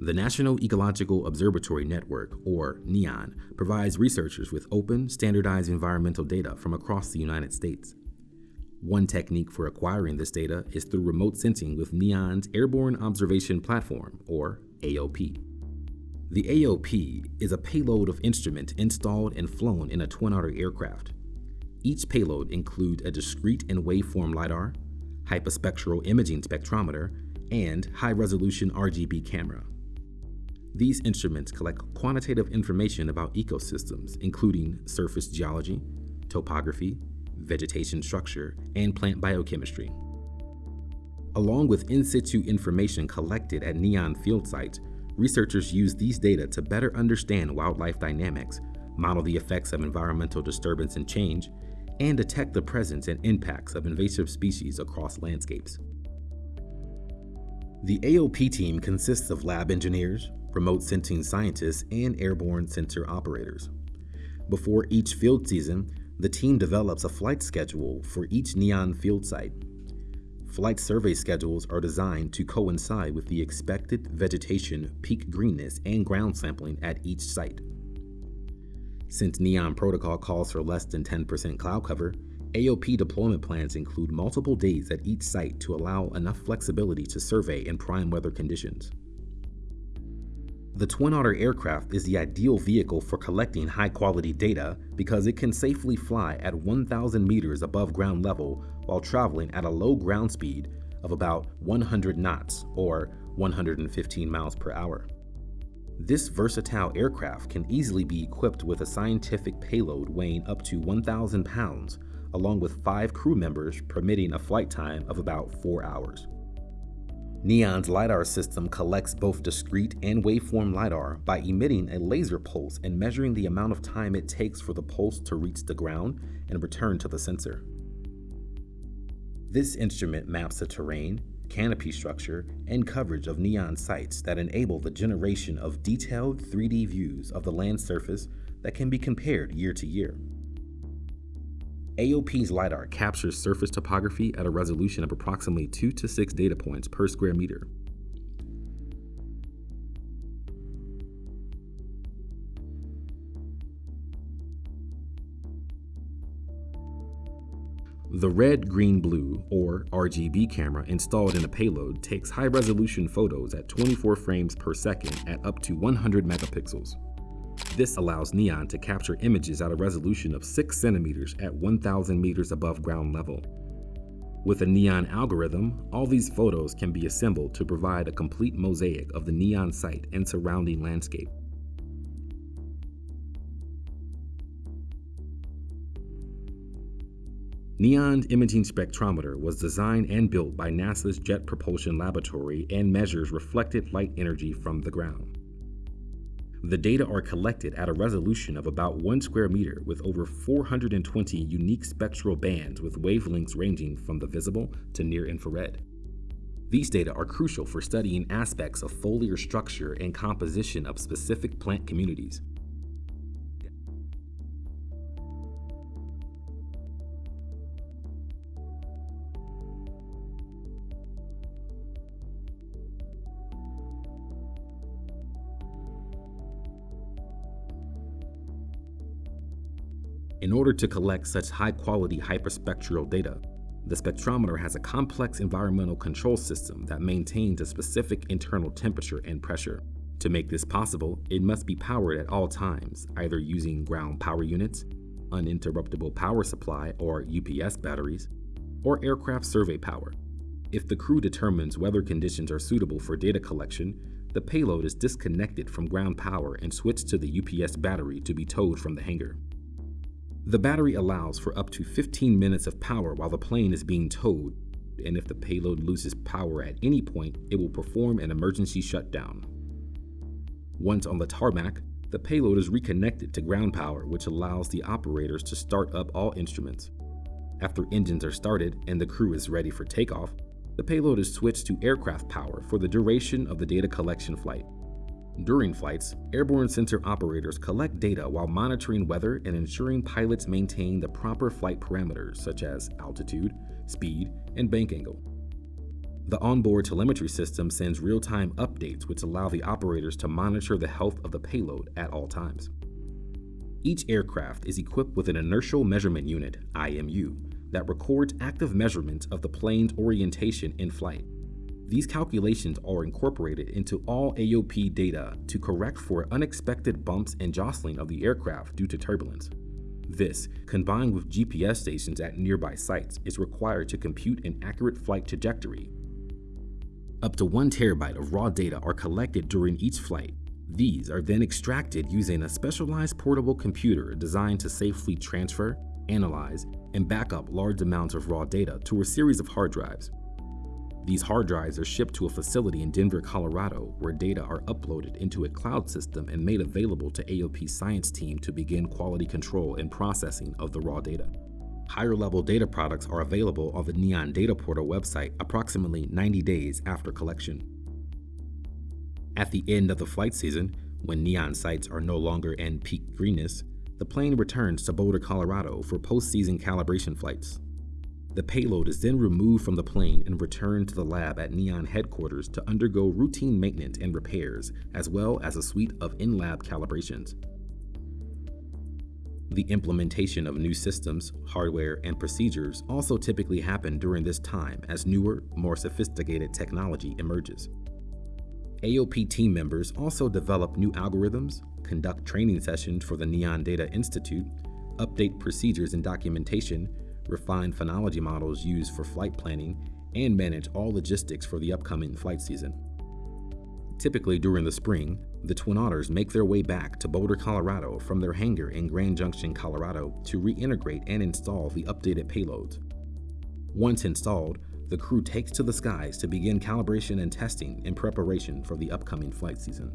The National Ecological Observatory Network, or NEON, provides researchers with open, standardized environmental data from across the United States. One technique for acquiring this data is through remote sensing with NEON's Airborne Observation Platform, or AOP. The AOP is a payload of instrument installed and flown in a Twin Otter aircraft. Each payload includes a discrete and waveform LiDAR, hyperspectral imaging spectrometer, and high-resolution RGB camera. These instruments collect quantitative information about ecosystems, including surface geology, topography, vegetation structure, and plant biochemistry. Along with in-situ information collected at NEON field sites, researchers use these data to better understand wildlife dynamics, model the effects of environmental disturbance and change, and detect the presence and impacts of invasive species across landscapes. The AOP team consists of lab engineers, remote sensing scientists, and airborne sensor operators. Before each field season, the team develops a flight schedule for each NEON field site. Flight survey schedules are designed to coincide with the expected vegetation, peak greenness, and ground sampling at each site. Since NEON protocol calls for less than 10% cloud cover, AOP deployment plans include multiple days at each site to allow enough flexibility to survey in prime weather conditions. The Twin Otter aircraft is the ideal vehicle for collecting high-quality data because it can safely fly at 1,000 meters above ground level while traveling at a low ground speed of about 100 knots or 115 miles per hour. This versatile aircraft can easily be equipped with a scientific payload weighing up to 1,000 pounds, along with five crew members permitting a flight time of about four hours. Neon's LiDAR system collects both discrete and waveform LiDAR by emitting a laser pulse and measuring the amount of time it takes for the pulse to reach the ground and return to the sensor. This instrument maps the terrain, canopy structure, and coverage of neon sites that enable the generation of detailed 3D views of the land surface that can be compared year to year. AOP's LiDAR captures surface topography at a resolution of approximately 2 to 6 data points per square meter. The red, green, blue, or RGB camera installed in the payload takes high-resolution photos at 24 frames per second at up to 100 megapixels. This allows NEON to capture images at a resolution of 6 centimeters at 1,000 meters above ground level. With a NEON algorithm, all these photos can be assembled to provide a complete mosaic of the NEON site and surrounding landscape. NEON's imaging spectrometer was designed and built by NASA's Jet Propulsion Laboratory and measures reflected light energy from the ground. The data are collected at a resolution of about 1 square meter with over 420 unique spectral bands with wavelengths ranging from the visible to near infrared. These data are crucial for studying aspects of foliar structure and composition of specific plant communities. In order to collect such high-quality hyperspectral data, the spectrometer has a complex environmental control system that maintains a specific internal temperature and pressure. To make this possible, it must be powered at all times, either using ground power units, uninterruptible power supply or UPS batteries, or aircraft survey power. If the crew determines weather conditions are suitable for data collection, the payload is disconnected from ground power and switched to the UPS battery to be towed from the hangar. The battery allows for up to 15 minutes of power while the plane is being towed, and if the payload loses power at any point, it will perform an emergency shutdown. Once on the tarmac, the payload is reconnected to ground power, which allows the operators to start up all instruments. After engines are started and the crew is ready for takeoff, the payload is switched to aircraft power for the duration of the data collection flight. During flights, airborne sensor operators collect data while monitoring weather and ensuring pilots maintain the proper flight parameters such as altitude, speed, and bank angle. The onboard telemetry system sends real-time updates which allow the operators to monitor the health of the payload at all times. Each aircraft is equipped with an inertial measurement unit, IMU, that records active measurements of the plane's orientation in flight. These calculations are incorporated into all AOP data to correct for unexpected bumps and jostling of the aircraft due to turbulence. This, combined with GPS stations at nearby sites, is required to compute an accurate flight trajectory. Up to one terabyte of raw data are collected during each flight. These are then extracted using a specialized portable computer designed to safely transfer, analyze, and back up large amounts of raw data to a series of hard drives. These hard drives are shipped to a facility in Denver, Colorado, where data are uploaded into a cloud system and made available to AOP science team to begin quality control and processing of the raw data. Higher level data products are available on the Neon Data Portal website approximately 90 days after collection. At the end of the flight season, when Neon sites are no longer in peak greenness, the plane returns to Boulder, Colorado for post-season calibration flights. The payload is then removed from the plane and returned to the lab at Neon headquarters to undergo routine maintenance and repairs, as well as a suite of in-lab calibrations. The implementation of new systems, hardware, and procedures also typically happen during this time as newer, more sophisticated technology emerges. AOP team members also develop new algorithms, conduct training sessions for the Neon Data Institute, update procedures and documentation, refine phenology models used for flight planning, and manage all logistics for the upcoming flight season. Typically during the spring, the Twin Otters make their way back to Boulder, Colorado from their hangar in Grand Junction, Colorado to reintegrate and install the updated payloads. Once installed, the crew takes to the skies to begin calibration and testing in preparation for the upcoming flight season.